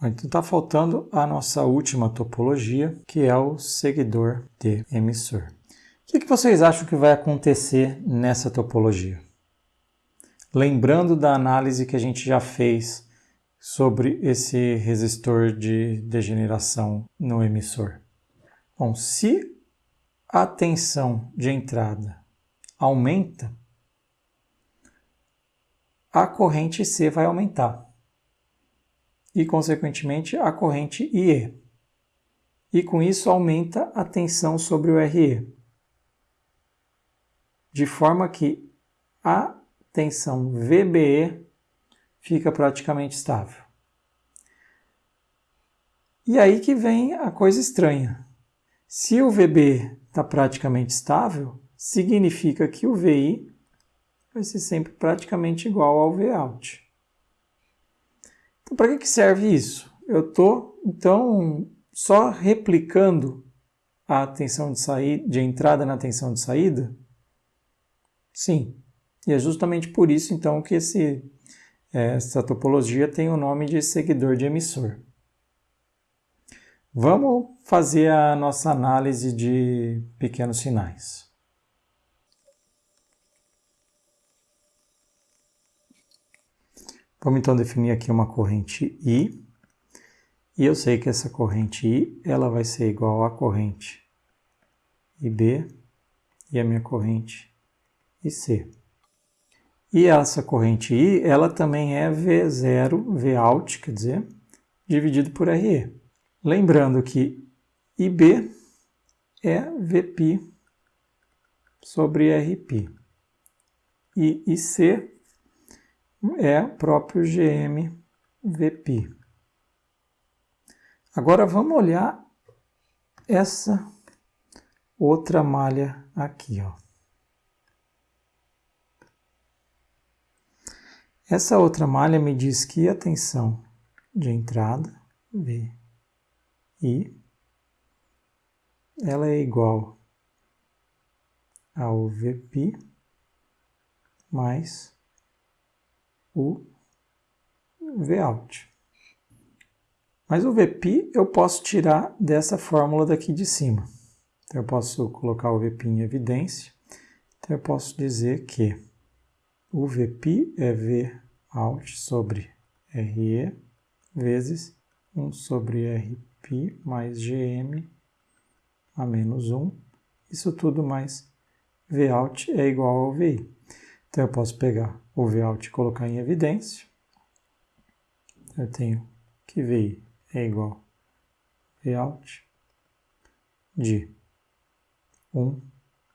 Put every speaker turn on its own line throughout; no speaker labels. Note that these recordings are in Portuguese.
Então está faltando a nossa última topologia, que é o seguidor de emissor. O que, que vocês acham que vai acontecer nessa topologia? Lembrando da análise que a gente já fez sobre esse resistor de degeneração no emissor. Bom, se a tensão de entrada aumenta, a corrente C vai aumentar e, consequentemente, a corrente IE. E com isso aumenta a tensão sobre o RE, de forma que a tensão VBE fica praticamente estável. E aí que vem a coisa estranha. Se o VB está praticamente estável, significa que o VI vai ser sempre praticamente igual ao Vout. Para que, que serve isso? Eu estou, então, só replicando a tensão de, saída, de entrada na tensão de saída? Sim. E é justamente por isso, então, que esse, essa topologia tem o nome de seguidor de emissor. Vamos fazer a nossa análise de pequenos sinais. Vamos então definir aqui uma corrente I. E eu sei que essa corrente I ela vai ser igual à corrente IB e a minha corrente IC. E essa corrente I, ela também é V0, Vout, quer dizer, dividido por RE. Lembrando que IB é VP sobre RP. E IC é próprio GM VP. Agora vamos olhar essa outra malha aqui, ó. Essa outra malha me diz que a tensão de entrada, V, I, ela é igual ao VP mais o Vout. Mas o VP eu posso tirar dessa fórmula daqui de cima. Então eu posso colocar o VP em evidência. Então eu posso dizer que o VP é Vout sobre RE vezes 1 sobre RP mais GM a menos 1. Isso tudo mais Vout é igual ao VI. Então eu posso pegar o Vout colocar em evidência. Eu tenho que VI é igual Vout de 1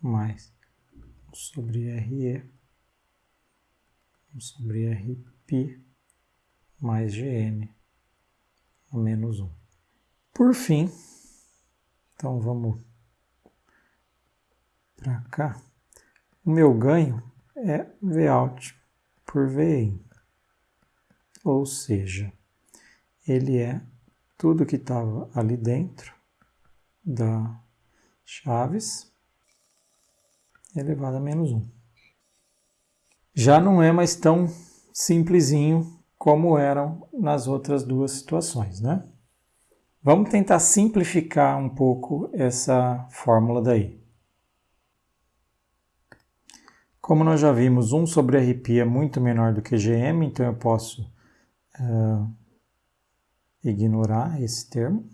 mais 1 sobre RE 1 sobre RP mais GM a menos 1. Por fim, então vamos para cá, o meu ganho é Vout por VIN, ou seja, ele é tudo que estava ali dentro da chaves elevado a menos 1 já não é mais tão simplesinho como eram nas outras duas situações, né? Vamos tentar simplificar um pouco essa fórmula daí. Como nós já vimos, 1 sobre RP é muito menor do que GM, então eu posso uh, ignorar esse termo.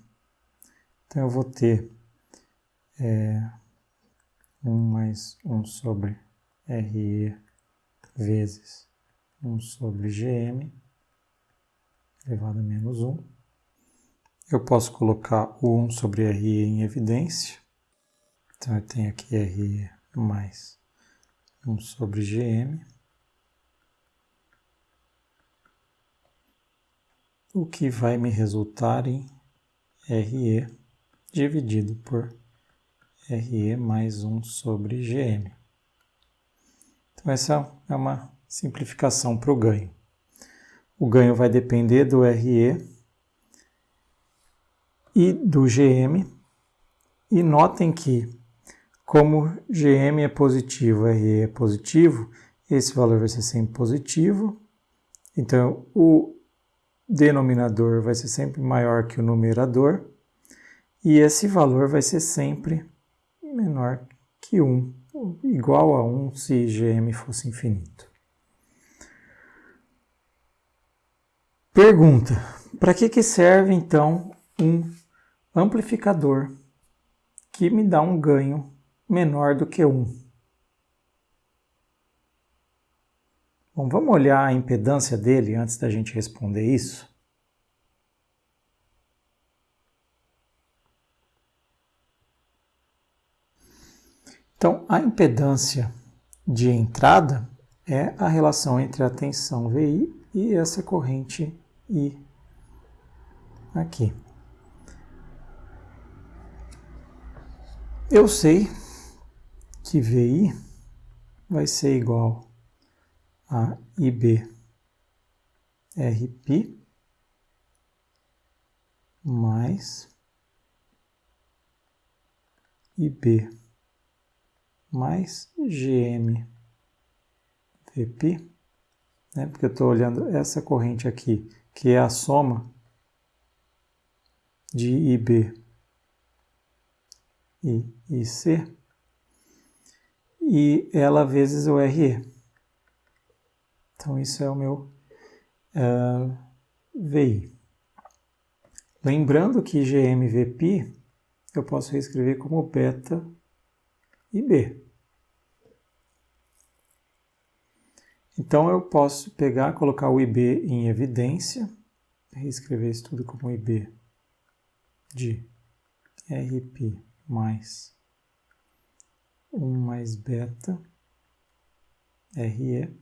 Então eu vou ter é, 1 mais 1 sobre RE vezes 1 sobre gm elevado a menos 1. Eu posso colocar o 1 sobre RE em evidência. Então, eu tenho aqui RE mais 1 sobre gm. O que vai me resultar em RE dividido por RE mais 1 sobre gm. Então, essa é uma simplificação para o ganho. O ganho vai depender do RE e do GM. E notem que, como GM é positivo, RE é positivo, esse valor vai ser sempre positivo. Então, o denominador vai ser sempre maior que o numerador e esse valor vai ser sempre menor que 1, igual a 1 se gm fosse infinito. Pergunta: para que, que serve então um amplificador que me dá um ganho menor do que 1? Bom, vamos olhar a impedância dele antes da gente responder isso? Então, a impedância de entrada é a relação entre a tensão VI e essa corrente I aqui. Eu sei que VI vai ser igual a IB RP mais IB mais GM VP, né? porque eu estou olhando essa corrente aqui, que é a soma de IB e IC, e ela vezes o RE. Então, isso é o meu uh, eh, VI. Lembrando que GMVP eu posso reescrever como beta IB. Então, eu posso pegar, colocar o IB em evidência, reescrever isso tudo como IB de RP mais 1 mais beta RE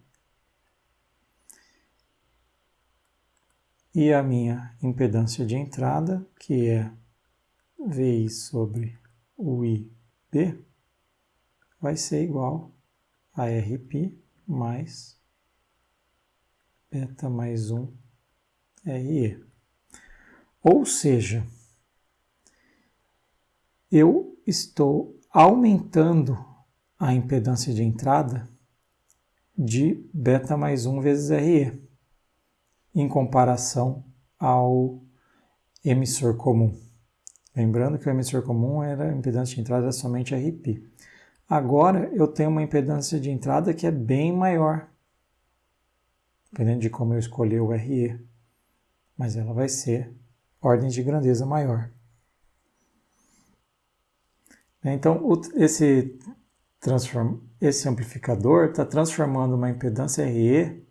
e a minha impedância de entrada, que é VI sobre o IB, vai ser igual a RP mais beta mais 1 RE. Ou seja, eu estou aumentando a impedância de entrada de beta mais 1 vezes RE em comparação ao emissor comum. Lembrando que o emissor comum era a impedância de entrada somente RP. Agora eu tenho uma impedância de entrada que é bem maior, dependendo de como eu escolher o RE, mas ela vai ser ordem de grandeza maior. Então, esse, transform, esse amplificador está transformando uma impedância RE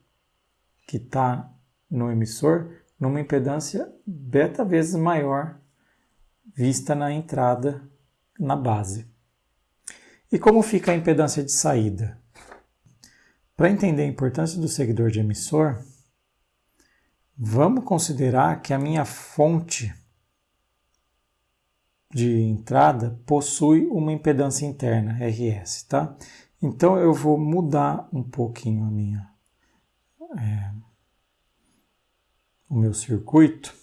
que está no emissor numa impedância beta vezes maior vista na entrada na base. E como fica a impedância de saída? Para entender a importância do seguidor de emissor, vamos considerar que a minha fonte de entrada possui uma impedância interna, RS, tá? Então eu vou mudar um pouquinho a minha é, o meu circuito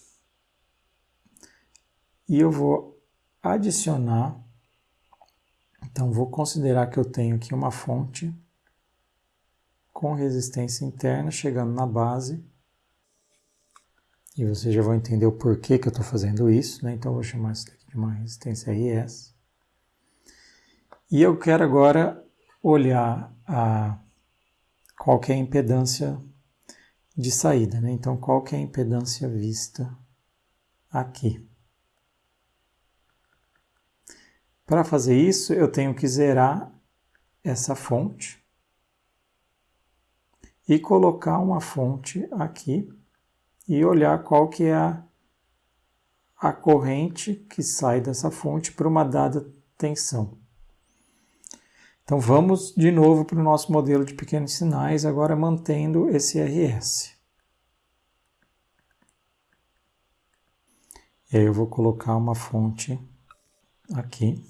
e eu vou adicionar, então vou considerar que eu tenho aqui uma fonte com resistência interna chegando na base e vocês já vão entender o porquê que eu estou fazendo isso, né? então vou chamar isso de uma resistência RS. E eu quero agora olhar a, qual é a impedância de saída. Né? Então, qual é a impedância vista aqui? Para fazer isso, eu tenho que zerar essa fonte e colocar uma fonte aqui e olhar qual que é a, a corrente que sai dessa fonte para uma dada tensão. Então vamos de novo para o nosso modelo de pequenos sinais, agora mantendo esse RS. E aí eu vou colocar uma fonte aqui.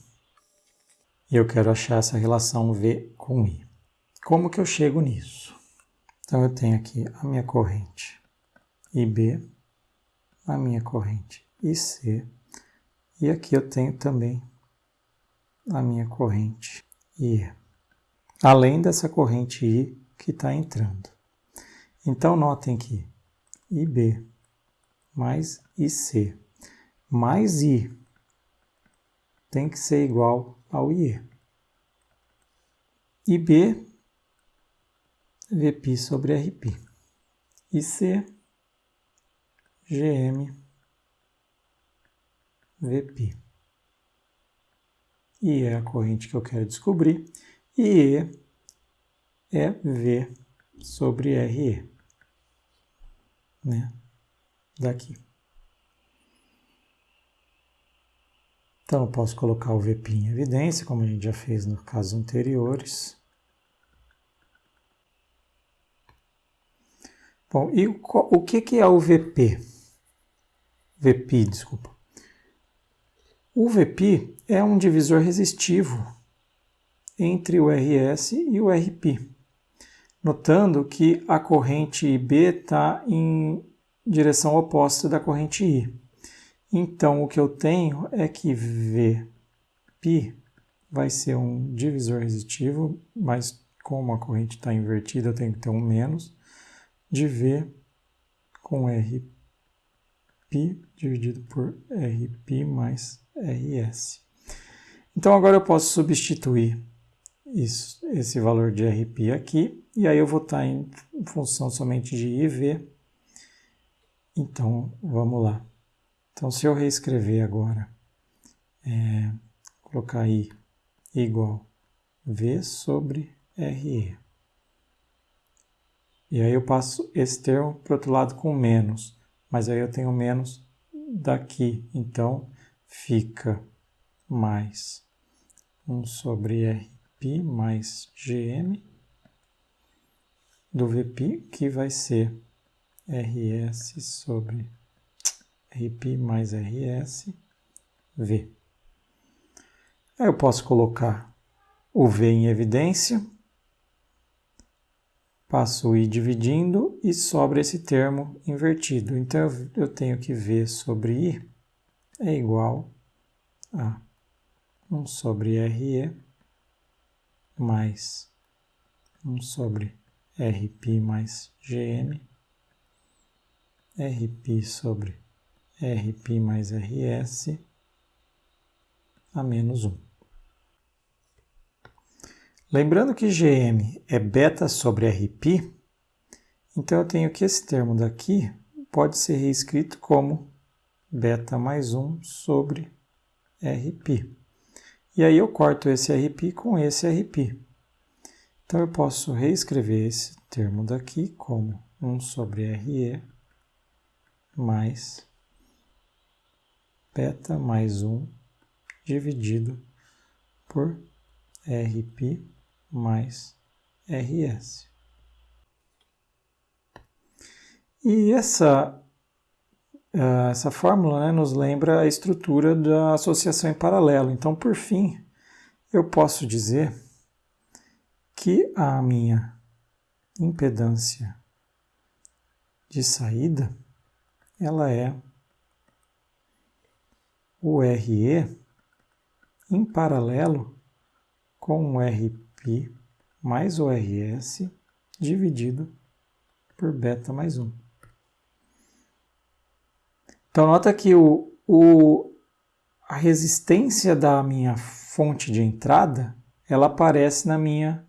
E eu quero achar essa relação V com I. Como que eu chego nisso? Então eu tenho aqui a minha corrente IB, a minha corrente IC, e aqui eu tenho também a minha corrente I, além dessa corrente I que está entrando. Então, notem que IB mais IC mais I tem que ser igual ao IE. IB, VP sobre RP. IC, GM, VP. I é a corrente que eu quero descobrir. E E é V sobre RE. Né? Daqui. Então, eu posso colocar o VP em evidência, como a gente já fez nos casos anteriores. Bom, e o, o que, que é o VP? VP, desculpa. O VP é um divisor resistivo entre o RS e o RP, notando que a corrente IB está em direção oposta da corrente I. Então, o que eu tenho é que Vπ vai ser um divisor resitivo, mas como a corrente está invertida, eu tenho que ter um menos, de V com Rπ dividido por Rp mais Rs. Então, agora eu posso substituir isso, esse valor de Rp aqui, e aí eu vou estar em função somente de IV. Então, vamos lá. Então, se eu reescrever agora, é, colocar I igual V sobre RE. E aí eu passo esse termo para o outro lado com menos, mas aí eu tenho menos daqui, então fica mais 1 sobre RP mais GM do VP, que vai ser RS sobre RP mais RS, V. Aí eu posso colocar o V em evidência, passo o I dividindo e sobra esse termo invertido. Então eu tenho que V sobre I é igual a 1 sobre RE mais 1 sobre RP mais GM, RP sobre Rp mais Rs a menos 1. Lembrando que Gm é beta sobre Rp, então eu tenho que esse termo daqui pode ser reescrito como beta mais 1 sobre Rp. E aí eu corto esse Rp com esse Rp. Então eu posso reescrever esse termo daqui como 1 sobre Re mais beta mais 1 dividido por Rp mais Rs. E essa, essa fórmula né, nos lembra a estrutura da associação em paralelo. Então, por fim, eu posso dizer que a minha impedância de saída ela é o RE em paralelo com o RP mais o RS dividido por beta mais 1. Então, nota que o, o, a resistência da minha fonte de entrada, ela aparece na minha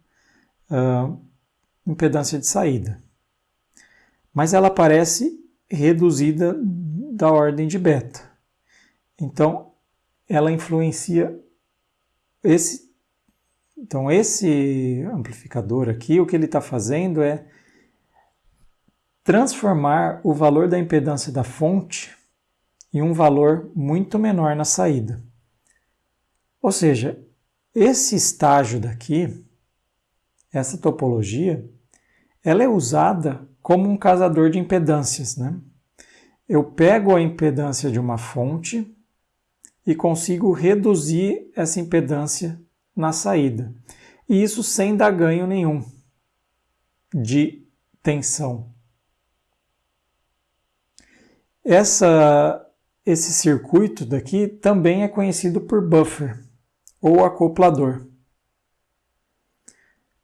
uh, impedância de saída. Mas ela aparece reduzida da ordem de beta. Então, ela influencia esse. Então, esse amplificador aqui, o que ele está fazendo é transformar o valor da impedância da fonte em um valor muito menor na saída. Ou seja, esse estágio daqui, essa topologia, ela é usada como um casador de impedâncias. Né? Eu pego a impedância de uma fonte e consigo reduzir essa impedância na saída. E isso sem dar ganho nenhum de tensão. Essa, esse circuito daqui também é conhecido por buffer ou acoplador.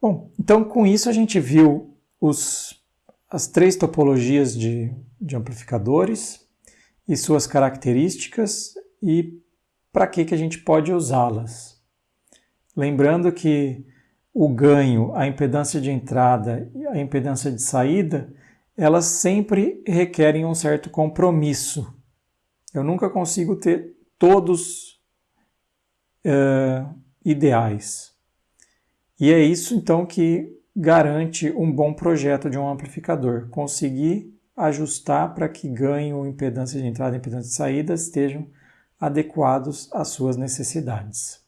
Bom, então com isso a gente viu os, as três topologias de, de amplificadores e suas características e para que, que a gente pode usá-las. Lembrando que o ganho, a impedância de entrada e a impedância de saída, elas sempre requerem um certo compromisso. Eu nunca consigo ter todos uh, ideais. E é isso então que garante um bom projeto de um amplificador, conseguir ajustar para que ganho, impedância de entrada e impedância de saída estejam adequados às suas necessidades.